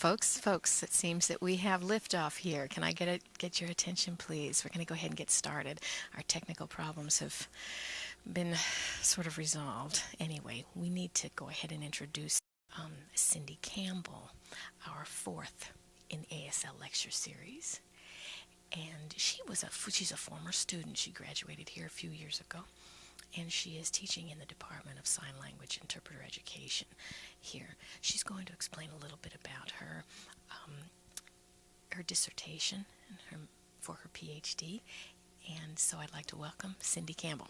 Folks, folks, it seems that we have liftoff here. Can I get get your attention, please? We're going to go ahead and get started. Our technical problems have been sort of resolved. Anyway, we need to go ahead and introduce um, Cindy Campbell, our fourth in ASL lecture series. And she was a she's a former student. She graduated here a few years ago and she is teaching in the Department of Sign Language Interpreter Education here. She's going to explain a little bit about her um, her dissertation her, for her PhD, and so I'd like to welcome Cindy Campbell.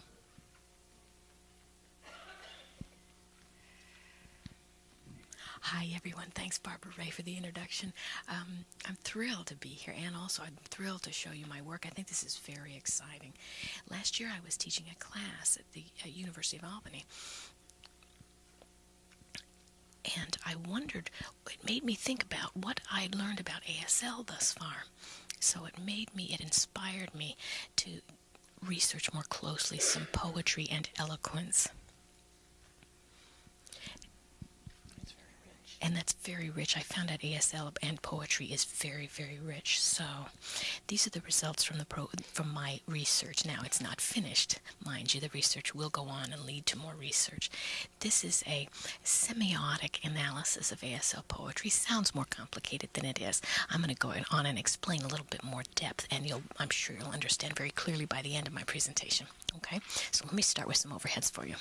Hi, everyone. Thanks, Barbara Ray, for the introduction. Um, I'm thrilled to be here, and also I'm thrilled to show you my work. I think this is very exciting. Last year, I was teaching a class at the at University of Albany, and I wondered, it made me think about what I'd learned about ASL thus far. So it made me, it inspired me to research more closely some poetry and eloquence. And that's very rich. I found out ASL and poetry is very, very rich. So these are the results from the pro from my research. Now it's not finished, mind you. The research will go on and lead to more research. This is a semiotic analysis of ASL poetry. Sounds more complicated than it is. I'm going to go on and explain a little bit more depth, and you'll I'm sure you'll understand very clearly by the end of my presentation. Okay, so let me start with some overheads for you.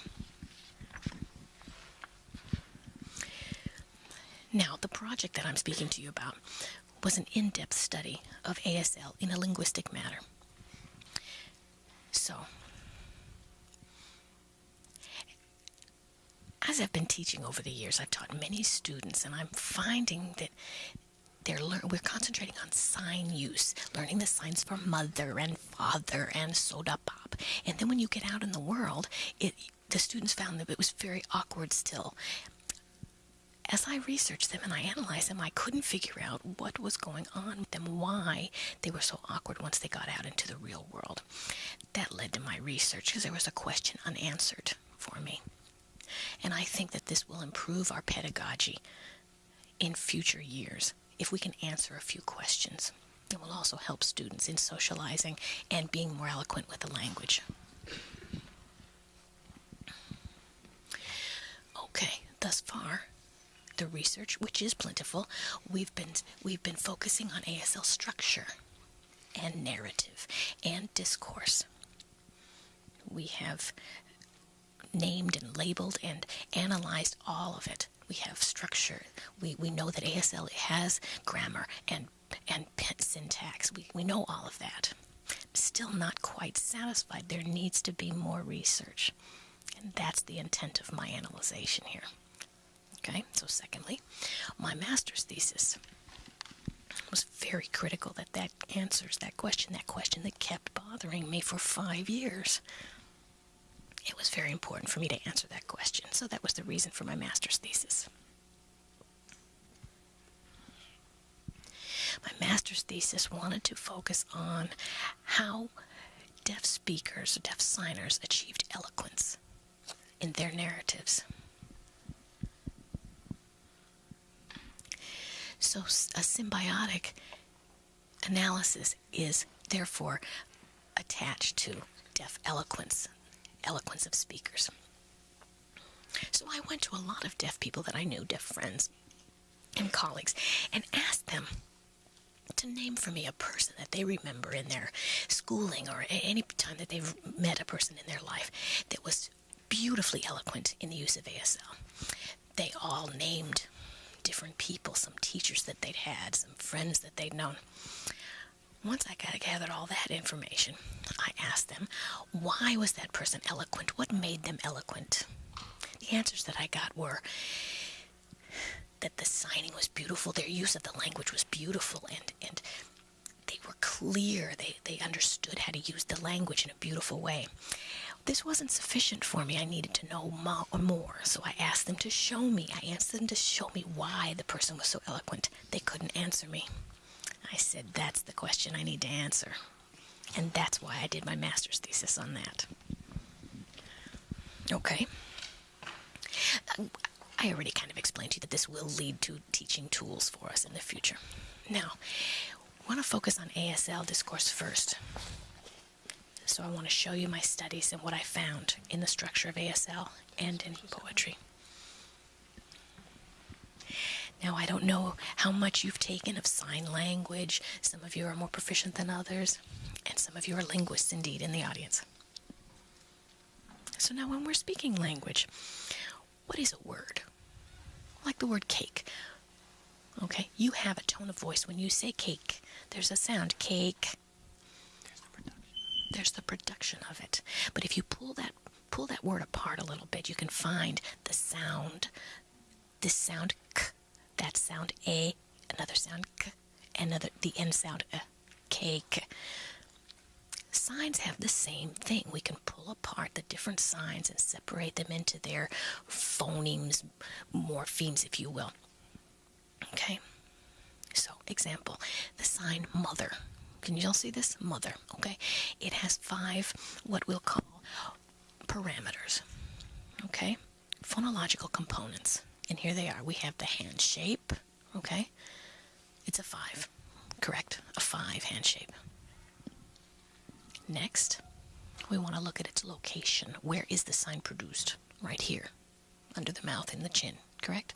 Now, the project that I'm speaking to you about was an in-depth study of ASL in a linguistic manner. So, as I've been teaching over the years, I've taught many students, and I'm finding that they're lear- we're concentrating on sign use, learning the signs for mother and father and soda pop. And then when you get out in the world, it the students found that it was very awkward still as I researched them and I analyzed them, I couldn't figure out what was going on with them, why they were so awkward once they got out into the real world. That led to my research because there was a question unanswered for me. And I think that this will improve our pedagogy in future years if we can answer a few questions. It will also help students in socializing and being more eloquent with the language. Okay, thus far, the research, which is plentiful, we've been we've been focusing on ASL structure and narrative and discourse. We have named and labeled and analyzed all of it. We have structure. We, we know that ASL has grammar and and syntax. We, we know all of that. Still not quite satisfied. There needs to be more research. And that's the intent of my analyzation here. Okay, so secondly, my master's thesis was very critical that that answers that question, that question that kept bothering me for five years. It was very important for me to answer that question, so that was the reason for my master's thesis. My master's thesis wanted to focus on how deaf speakers, deaf signers, achieved eloquence in their narratives. So a semiotic analysis is therefore attached to deaf eloquence, eloquence of speakers. So I went to a lot of deaf people that I knew, deaf friends and colleagues, and asked them to name for me a person that they remember in their schooling or any time that they've met a person in their life that was beautifully eloquent in the use of ASL. They all named different people, some teachers that they'd had, some friends that they'd known. Once I got gathered all that information, I asked them, why was that person eloquent? What made them eloquent? The answers that I got were that the signing was beautiful, their use of the language was beautiful, and, and they were clear. They, they understood how to use the language in a beautiful way. This wasn't sufficient for me. I needed to know more. So I asked them to show me. I asked them to show me why the person was so eloquent. They couldn't answer me. I said, that's the question I need to answer. And that's why I did my master's thesis on that. Okay. I already kind of explained to you that this will lead to teaching tools for us in the future. Now, I want to focus on ASL discourse first. So I want to show you my studies and what I found in the structure of ASL and in poetry. Now, I don't know how much you've taken of sign language. Some of you are more proficient than others, and some of you are linguists indeed in the audience. So now, when we're speaking language, what is a word? Like the word cake. Okay, you have a tone of voice when you say cake. There's a sound, cake. There's the production of it. But if you pull that pull that word apart a little bit, you can find the sound. This sound k, that sound a, another sound k, another the end sound a, cake. Signs have the same thing. We can pull apart the different signs and separate them into their phonemes, morphemes, if you will. Okay? So, example, the sign mother. Can you all see this? Mother, okay? It has five, what we'll call parameters, okay? Phonological components. And here they are. We have the hand shape, okay? It's a five, correct? A five hand shape. Next, we want to look at its location. Where is the sign produced? Right here, under the mouth in the chin, correct?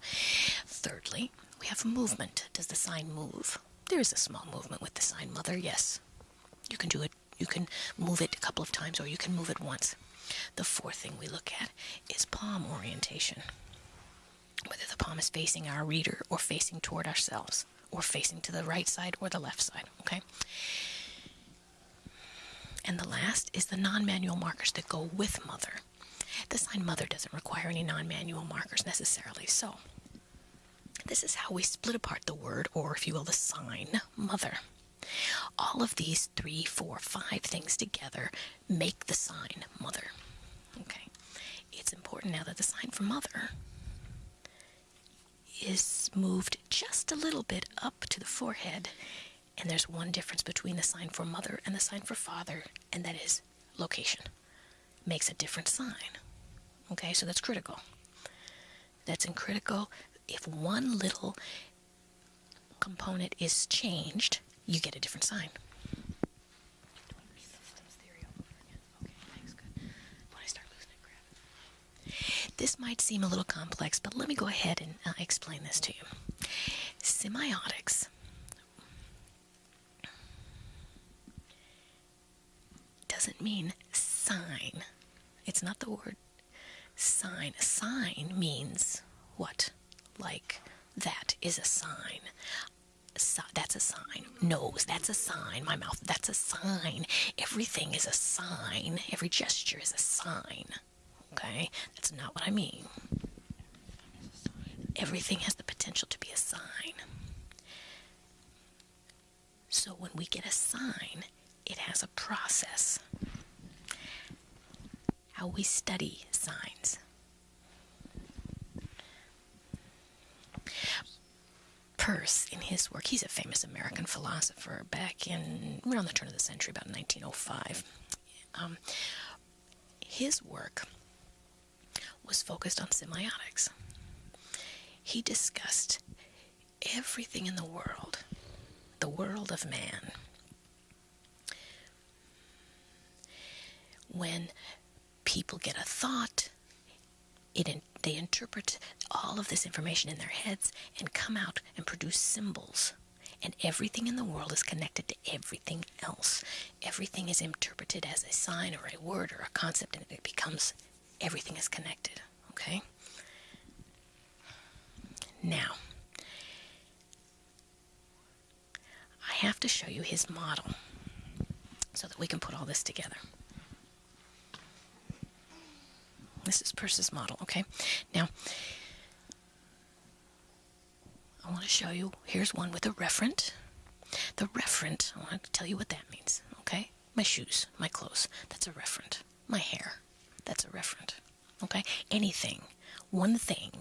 Thirdly, we have movement. Does the sign move? There is a small movement with the sign mother, yes. You can do it, you can move it a couple of times or you can move it once. The fourth thing we look at is palm orientation. Whether the palm is facing our reader or facing toward ourselves or facing to the right side or the left side, okay? And the last is the non-manual markers that go with mother. The sign mother doesn't require any non-manual markers necessarily, so this is how we split apart the word, or if you will, the sign mother. All of these three, four, five things together make the sign mother. Okay. It's important now that the sign for mother is moved just a little bit up to the forehead. And there's one difference between the sign for mother and the sign for father, and that is location. Makes a different sign. Okay, so that's critical. That's in critical if one little component is changed, you get a different sign. This might seem a little complex, but let me go ahead and uh, explain this to you. Semiotics doesn't mean sign. It's not the word sign. Sign means what? Like that is a sign. So, that's a sign. Nose, that's a sign. My mouth, that's a sign. Everything is a sign. Every gesture is a sign. Okay? That's not what I mean. Everything has the potential to be a sign. So when we get a sign, it has a process. How we study signs. Peirce, in his work, he's a famous American philosopher back in around the turn of the century, about 1905. Um, his work was focused on semiotics. He discussed everything in the world, the world of man. When people get a thought, it they interpret all of this information in their heads and come out and produce symbols. And everything in the world is connected to everything else. Everything is interpreted as a sign or a word or a concept, and it becomes everything is connected. Okay? Now, I have to show you his model so that we can put all this together. This is Peirce's model, okay? Now, I want to show you, here's one with a referent. The referent, I want to tell you what that means, okay? My shoes, my clothes, that's a referent. My hair, that's a referent, okay? Anything, one thing,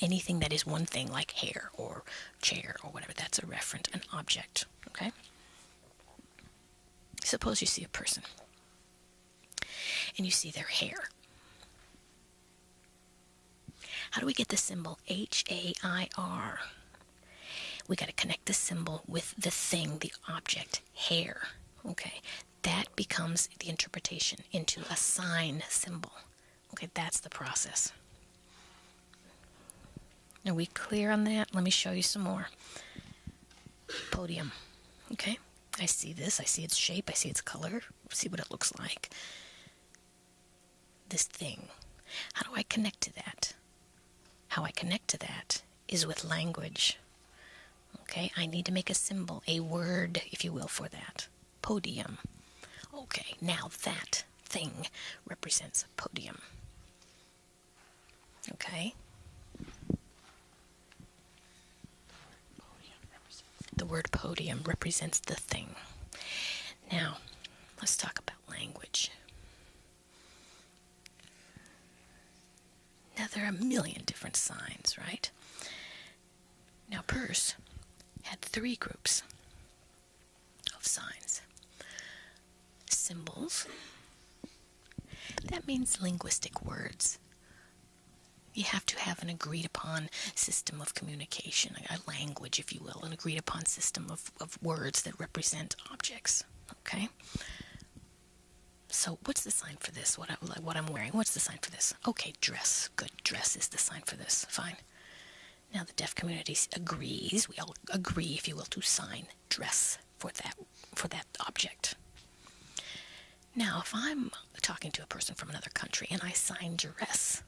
anything that is one thing, like hair or chair or whatever, that's a referent, an object, okay? Suppose you see a person and you see their hair. How do we get the symbol H A I R? We got to connect the symbol with the thing, the object, hair. Okay, that becomes the interpretation into a sign symbol. Okay, that's the process. Are we clear on that? Let me show you some more. Podium. Okay, I see this. I see its shape. I see its color. See what it looks like. This thing. How do I connect to that? How I connect to that is with language. Okay, I need to make a symbol, a word, if you will, for that. Podium. Okay, now that thing represents a podium. Okay? The word podium represents the thing. Now, let's talk about language. Now, there are a million different signs, right? Now, Peirce had three groups of signs symbols, that means linguistic words. You have to have an agreed upon system of communication, a language, if you will, an agreed upon system of, of words that represent objects. Okay? So, what's the sign for this? What, I, what I'm wearing? What's the sign for this? Okay, dress. Good. Dress is the sign for this. Fine. Now, the deaf community agrees. We all agree, if you will, to sign dress for that for that object. Now, if I'm talking to a person from another country and I sign dress,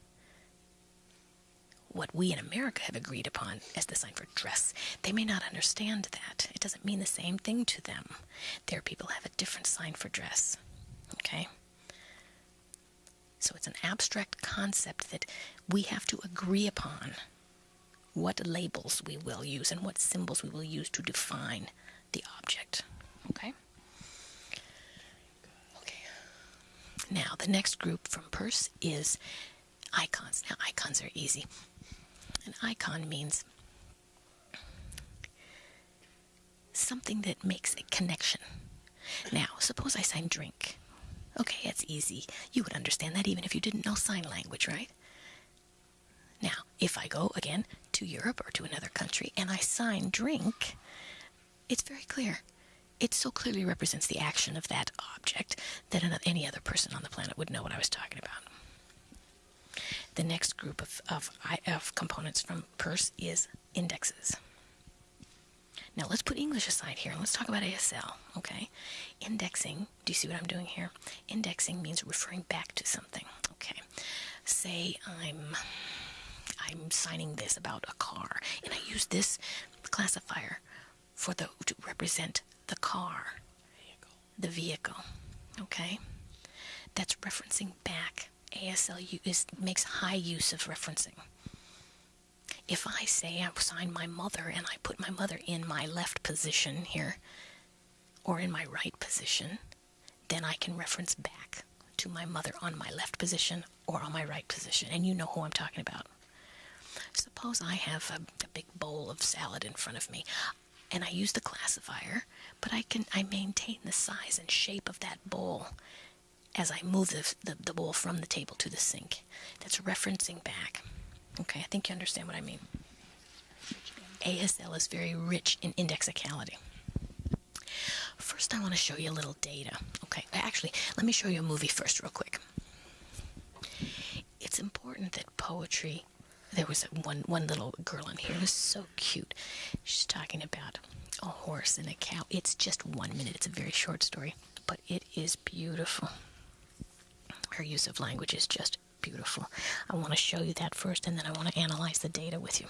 what we in America have agreed upon as the sign for dress, they may not understand that. It doesn't mean the same thing to them. Their people have a different sign for dress. Okay? So it's an abstract concept that we have to agree upon what labels we will use and what symbols we will use to define the object. Okay? Okay. Now, the next group from Peirce is icons. Now, icons are easy. An icon means something that makes a connection. Now, suppose I sign drink. Okay, it's easy. You would understand that even if you didn't know sign language, right? Now, if I go again to Europe or to another country and I sign drink, it's very clear. It so clearly represents the action of that object that any other person on the planet would know what I was talking about. The next group of, of, of components from Peirce is indexes. Now let's put English aside here and let's talk about ASL, okay? Indexing, do you see what I'm doing here? Indexing means referring back to something, okay? Say I'm I'm signing this about a car, and I use this classifier for the to represent the car, vehicle. the vehicle. Okay, that's referencing back. ASL is, makes high use of referencing. If I say I sign my mother and I put my mother in my left position here, or in my right position, then I can reference back to my mother on my left position or on my right position, and you know who I'm talking about. Suppose I have a, a big bowl of salad in front of me and I use the classifier, but I can I maintain the size and shape of that bowl as I move the, the, the, bowl from the table to the sink. That's referencing back. Okay, I think you understand what I mean. ASL is very rich in indexicality. First, I want to show you a little data. Okay, actually, let me show you a movie first, real quick. It's important that poetry there was one one little girl in here who's so cute. She's talking about a horse and a cow. It's just one minute. It's a very short story, but it is beautiful. Her use of language is just beautiful. I want to show you that first, and then I want to analyze the data with you.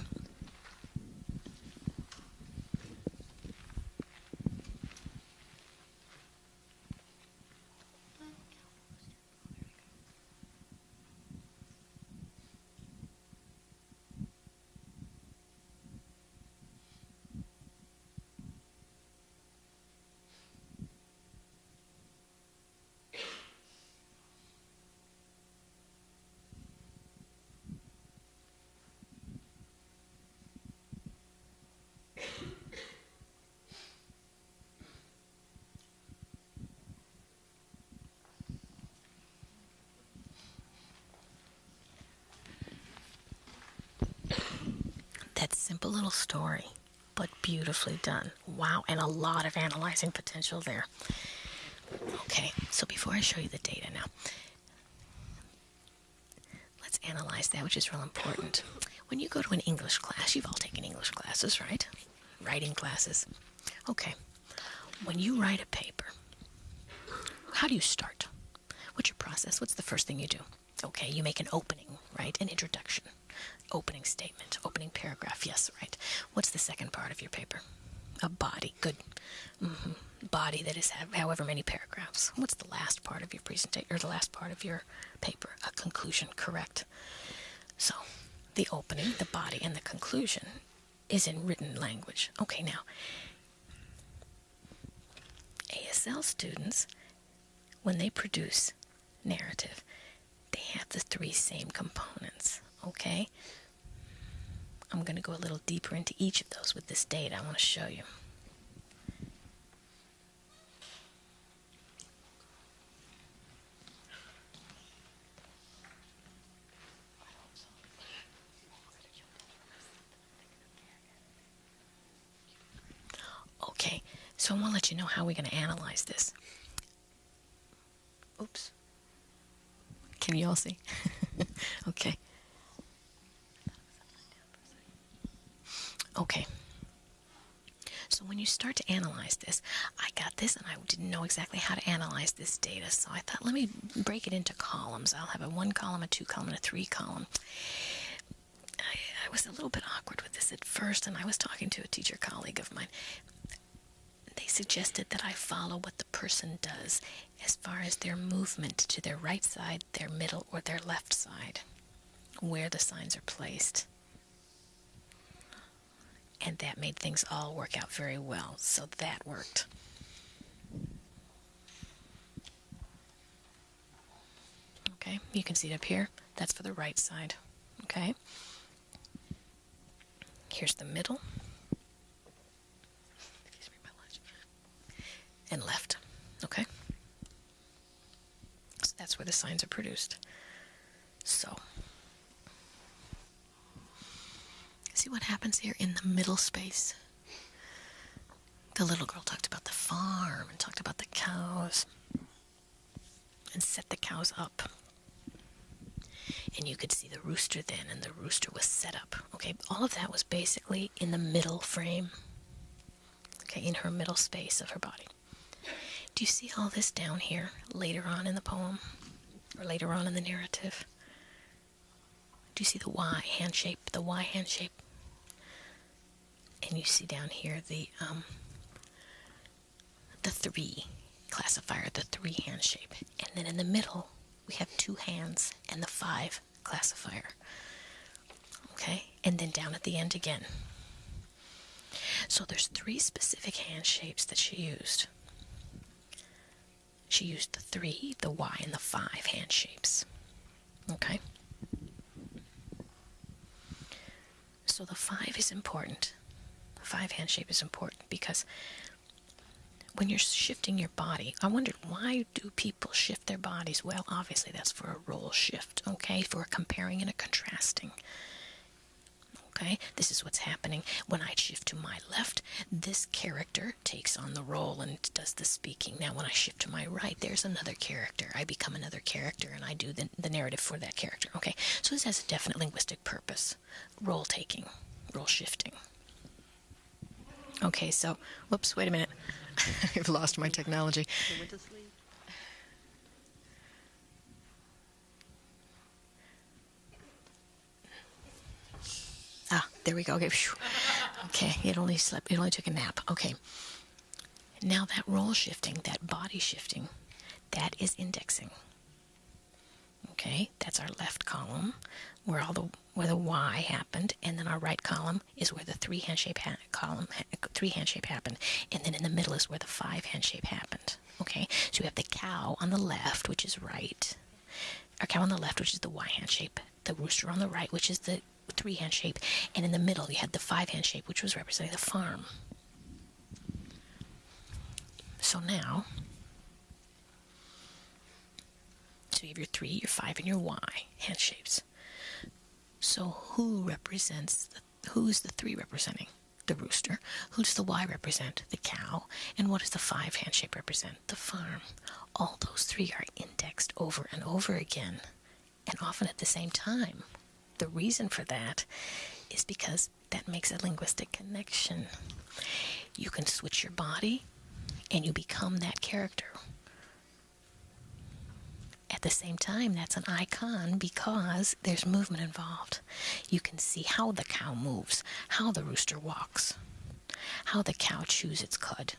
That simple little story, but beautifully done. Wow, and a lot of analyzing potential there. Okay, so before I show you the data now, let's analyze that, which is real important. When you go to an English class, you've all taken English classes, right? Writing classes. Okay, when you write a paper, how do you start? What's your process? What's the first thing you do? Okay, you make an opening, right? An introduction, opening statement, opening paragraph. Yes, right. What's the second part of your paper? A body. Good. Mm-hmm. Body that is however many paragraphs. What's the last part of your presentation or the last part of your paper? A conclusion. Correct. So, the opening, the body, and the conclusion is in written language. Okay, now ASL students, when they produce narrative, they have the three same components, okay? I'm going to go a little deeper into each of those with this data I want to show you. Okay, so I want to let you know how we're going to analyze this. Oops. Can you all see? okay. Okay. So when you start to analyze this, I got this and I didn't know exactly how to analyze this data. So I thought, let me break it into columns. I'll have a one column, a two column, and a three column. I, I was a little bit awkward with this at first, and I was talking to a teacher colleague of mine they suggested that I follow what the person does as far as their movement to their right side, their middle, or their left side, where the signs are placed. And that made things all work out very well, so that worked. Okay, you can see it up here. That's for the right side. Okay. Here's the middle. and left. Okay? So that's where the signs are produced. So, see what happens here in the middle space? The little girl talked about the farm and talked about the cows and set the cows up. And you could see the rooster then, and the rooster was set up. Okay, all of that was basically in the middle frame, okay, in her middle space of her body. Do you see all this down here later on in the poem or later on in the narrative? Do you see the Y hand shape, the Y hand shape? And you see down here the um, the three classifier, the three hand shape. And then in the middle, we have two hands and the five classifier. Okay? And then down at the end again. So there's three specific hand shapes that she used. She used the three, the Y, and the five hand shapes. Okay? So the five is important. Five hand shape is important because when you're shifting your body, I wondered why do people shift their bodies? Well, obviously that's for a role shift, okay? For a comparing and a contrasting. Okay, this is what's happening. When I shift to my left, this character takes on the role and does the speaking. Now, when I shift to my right, there's another character. I become another character and I do the, the narrative for that character. Okay, so this has a definite linguistic purpose role taking, role shifting. Okay, so, whoops, wait a minute. I've lost my technology. Ah, there we go. Okay, okay. It only slept. It only took a nap. Okay. Now that role shifting, that body shifting, that is indexing. Okay, that's our left column, where all the where the Y happened, and then our right column is where the three hand shape ha- column three hand shape happened, and then in the middle is where the five hand shape happened. Okay, so we have the cow on the left, which is right, our cow on the left, which is the Y hand shape, the rooster on the right, which is the three hand shape, and in the middle you had the five hand shape, which was representing the farm. So now, so you have your three, your five, and your Y hand shapes. So who represents the Who's the three representing? The rooster. Who does the Y represent? The cow. And what does the five hand shape represent? The farm. All those three are indexed over and over again, and often at the same time. The reason for that is because that makes a linguistic connection. You can switch your body and you become that character. At the same time, that's an icon because there's movement involved. You can see how the cow moves, how the rooster walks, how the cow chews its cud.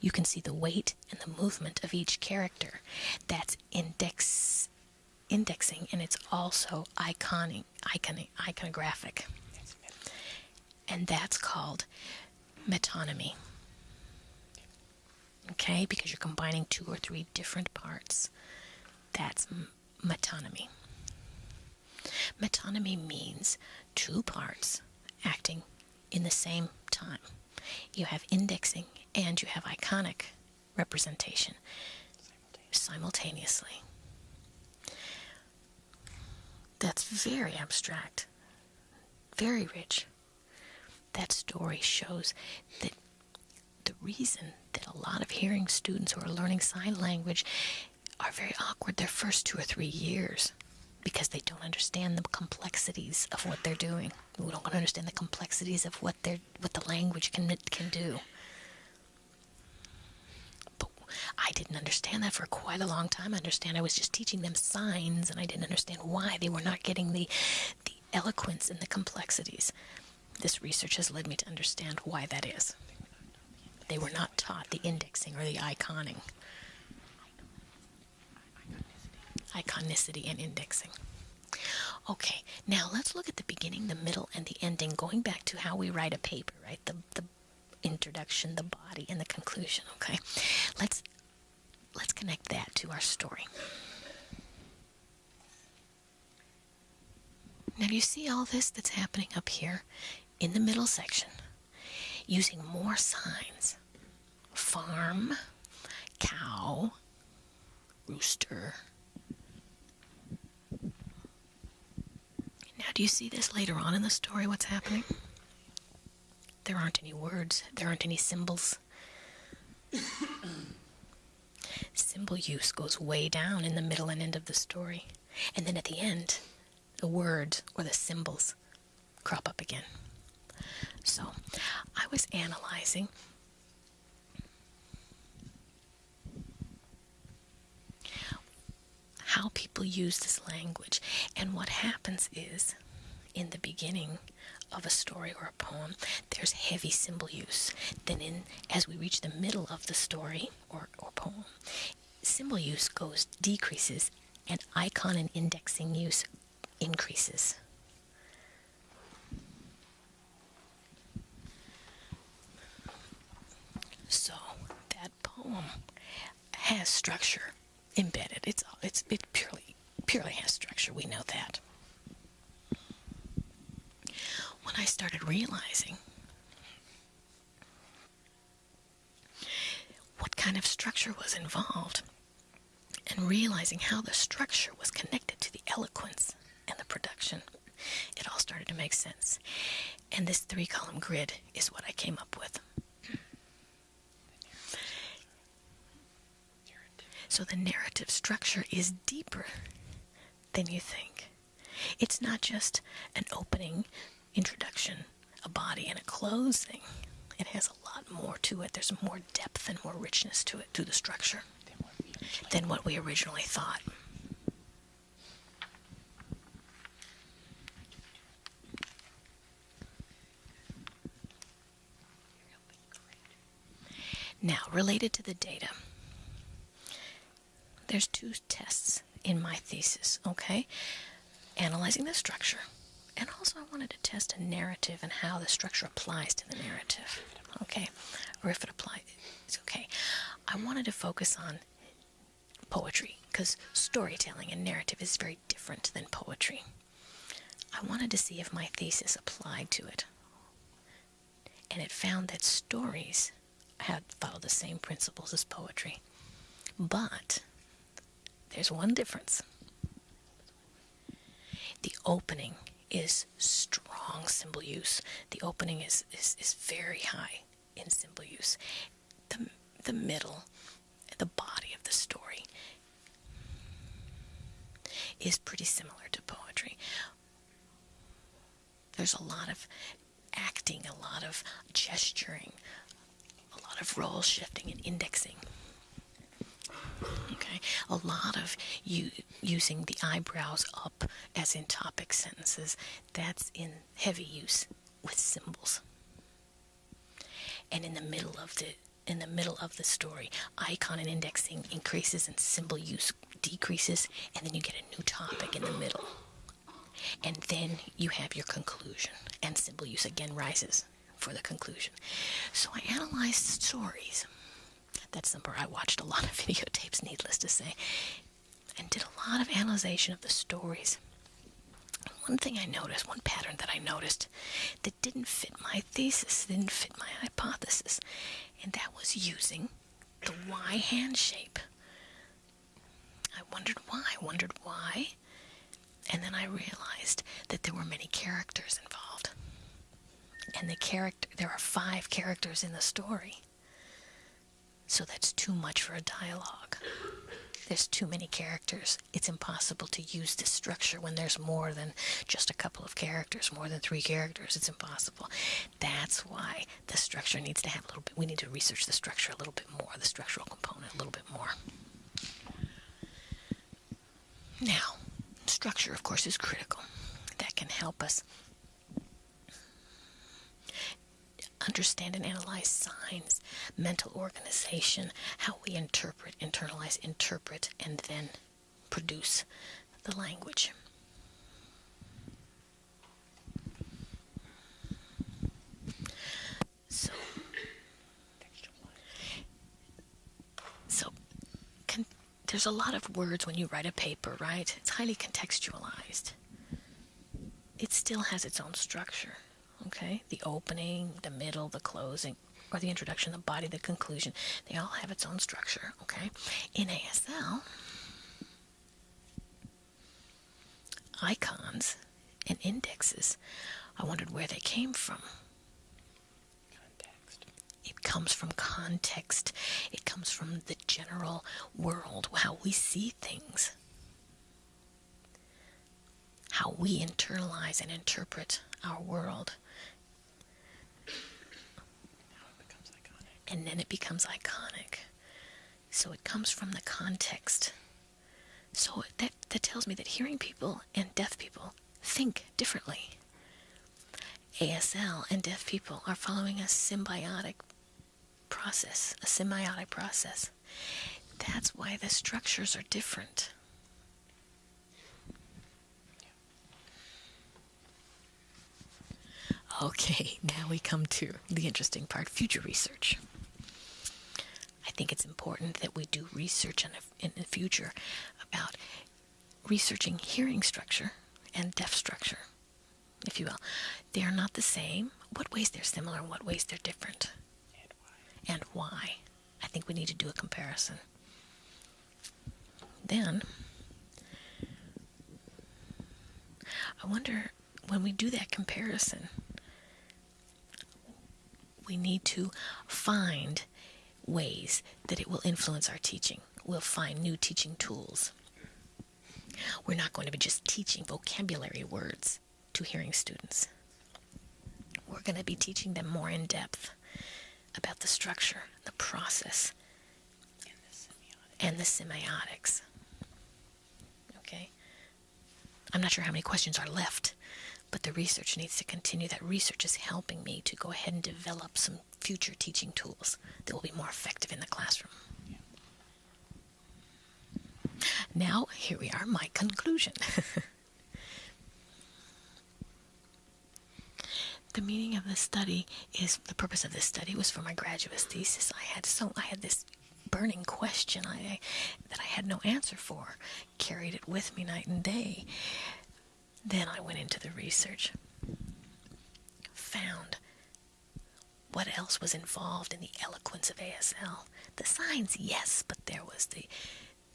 You can see the weight and the movement of each character. That's index indexing and it's also iconing, iconic, iconographic. And that's called metonymy. Okay, because you're combining two or three different parts. That's metonymy. Metonymy means two parts acting in the same time. You have indexing and you have iconic representation simultaneously. That's very abstract, very rich. That story shows that the reason that a lot of hearing students who are learning sign language are very awkward their first two or three years because they don't understand the complexities of what they're doing. We don't understand the complexities of what they're what the language can can do. But I didn't understand that for quite a long time. I understand I was just teaching them signs and I didn't understand why they were not getting the the eloquence and the complexities. This research has led me to understand why that is. They were not taught the indexing or the iconing. Iconicity and indexing. Okay, now let's look at the beginning, the middle, and the ending, going back to how we write a paper, right? The, the introduction, the body, and the conclusion, okay? Let's let's connect that to our story. Now, you see all this that's happening up here in the middle section? Using more signs farm, cow, rooster. Now, do you see this later on in the story? What's happening? There aren't any words, there aren't any symbols. Symbol use goes way down in the middle and end of the story. And then at the end, the words or the symbols crop up again. So I was analyzing how people use this language. And what happens is, in the beginning of a story or a poem, there's heavy symbol use. Then, in as we reach the middle of the story or, or poem, symbol use goes decreases, and icon and indexing use increases. So that poem has structure embedded. It's it's it purely purely has structure. We know that. When I started realizing what kind of structure was involved and realizing how the structure was connected to the eloquence and the production, it all started to make sense. And this three column grid is what I came up with. So the narrative structure is deeper than you think. It's not just an opening, introduction, a body, and a closing. It has a lot more to it. There's more depth and more richness to it, to the structure, than what we originally thought. Now, related to the data there's two tests in my thesis, okay? Analyzing the structure, and also I wanted to test a narrative and how the structure applies to the narrative, okay? Or if it applies, it's okay. I wanted to focus on poetry because storytelling and narrative is very different than poetry. I wanted to see if my thesis applied to it. And it found that stories had followed the same principles as poetry. But there's one difference. The opening is strong symbol use. The opening is, is, is very high in symbol use. The, the middle, the body of the story is pretty similar to poetry. There's a lot of acting, a lot of gesturing, a lot of role shifting and indexing. Okay, a lot of you using the eyebrows up as in topic sentences. That's in heavy use with symbols. And in the middle of the in the middle of the story, icon and indexing increases and symbol use decreases, and then you get a new topic in the middle. And then you have your conclusion, and symbol use again rises for the conclusion. So I analyzed stories. That's the number I watched a lot of videotapes, needless to say, and did a lot of analyzation of the stories. One thing I noticed, one pattern that I noticed that didn't fit my thesis, didn't fit my hypothesis, and that was using the Y hand shape. I wondered why, wondered why, and then I realized that there were many characters involved. And the character there are five characters in the story. So that's too much for a dialogue. There's too many characters. It's impossible to use this structure when there's more than just a couple of characters, more than three characters. It's impossible. That's why the structure needs to have a little bit, we need to research the structure a little bit more, the structural component a little bit more. Now, structure, of course, is critical. That can help us understand and analyze signs, mental organization, how we interpret, internalize, interpret, and then produce the language. So, so con- there's a lot of words when you write a paper, right? It's highly contextualized. It still has its own structure okay? The opening, the middle, the closing, or the introduction, the body, the conclusion, they all have its own structure, okay? In ASL, icons and indexes, I wondered where they came from. Context. It comes from context. It comes from the general world, how we see things, how we internalize and interpret our world. And then it becomes iconic. So it comes from the context. So that, that tells me that hearing people and deaf people think differently. ASL and deaf people are following a semiotic process, a semiotic process. That's why the structures are different. Okay, now we come to the interesting part future research. I think it's important that we do research in the, in the future about researching hearing structure and deaf structure, if you will. They are not the same. What ways they're similar, and what ways they're different, And why? and why. I think we need to do a comparison. Then, I wonder when we do that comparison, we need to find ways that it will influence our teaching. We'll find new teaching tools. We're not going to be just teaching vocabulary words to hearing students. We're going to be teaching them more in depth about the structure, the process, And the semiotic. and the semiotics. Okay? I'm not sure how many questions are left, but the research needs to continue. That research is helping me to go ahead and develop some future teaching tools that will be more effective in the classroom. Now, here we are, my conclusion. the meaning of the study is the purpose of this study was for my graduate thesis. I had so I had this burning question I that I had no answer for, carried it with me night and day. Then I went into the research, found what else was involved in the eloquence of ASL. The signs, yes, but there was the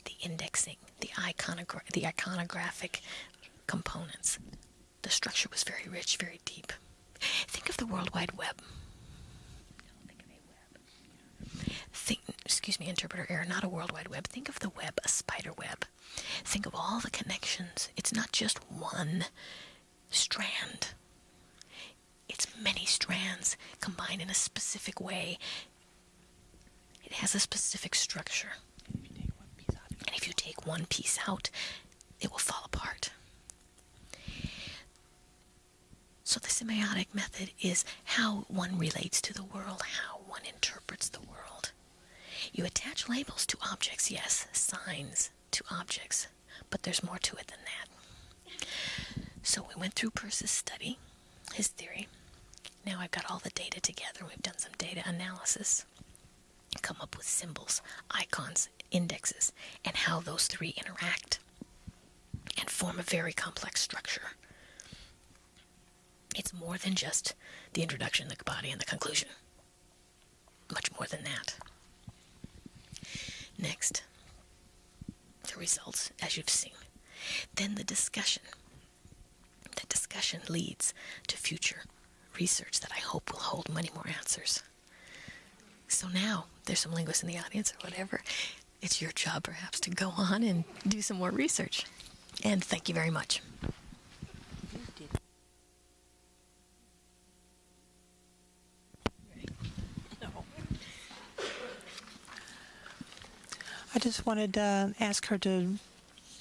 the indexing, the iconogra- the iconographic components, The structure was very rich, very deep. Think of the World Wide Web. Think, excuse me, interpreter error, not a World Wide Web. Think of the web, a spider web. Think of all the connections. It's not just one strand. It's many strands combined in a specific way. It has a specific structure. And if you take one piece out, it will fall apart. So the semiotic method is how one relates to the world, how one interprets the world. You attach labels to objects, yes, signs to objects, but there's more to it than that. So we went through Peirce's study, his theory. Now I've got all the data together. We've done some data analysis, come up with symbols, icons, indexes, and how those three interact and form a very complex structure. It's more than just the introduction, the body, and the conclusion. Much more than that. Next, the results, as you've seen. Then the discussion. The discussion leads to future research that I hope will hold many more answers. So now, there's some linguists in the audience or whatever. It's your job, perhaps, to go on and do some more research. And thank you very much. I just wanted to ask her to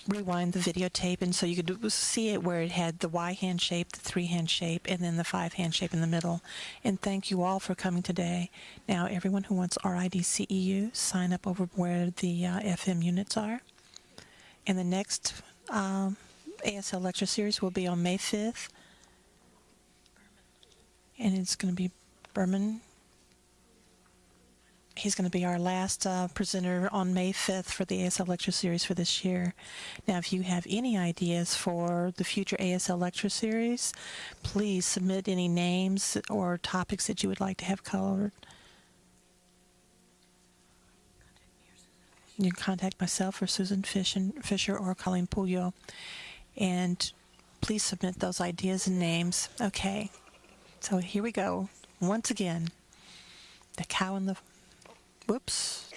rewind the videotape and so you could see it where it had the Y hand shape, the three hand shape, and then the five hand shape in the middle. And thank you all for coming today. Now, everyone who wants RIDCEU, sign up over where the uh, FM units are. And the next um, ASL lecture series will be on May 5th. And it's going to be Berman He's going to be our last uh, presenter on May 5th for the ASL lecture series for this year. Now, if you have any ideas for the future ASL lecture series, please submit any names or topics that you would like to have covered. You can contact myself or Susan Fisher or Colleen Puyo. And please submit those ideas and names. Okay, so here we go. Once again, the cow and the Whoops.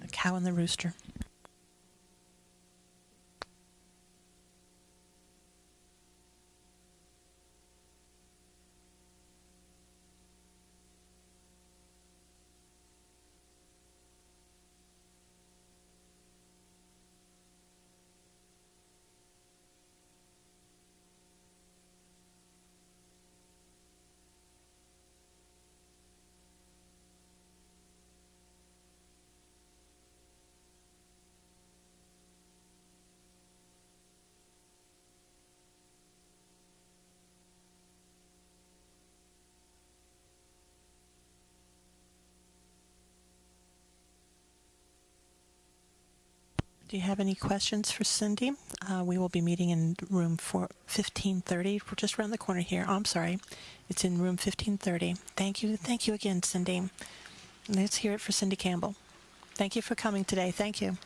The cow and the rooster. Do you have any questions for Cindy? Uh, we will be meeting in room 1530. We're just around the corner here. Oh, I'm sorry. It's in room 1530. Thank you. Thank you again, Cindy. Let's hear it for Cindy Campbell. Thank you for coming today. Thank you.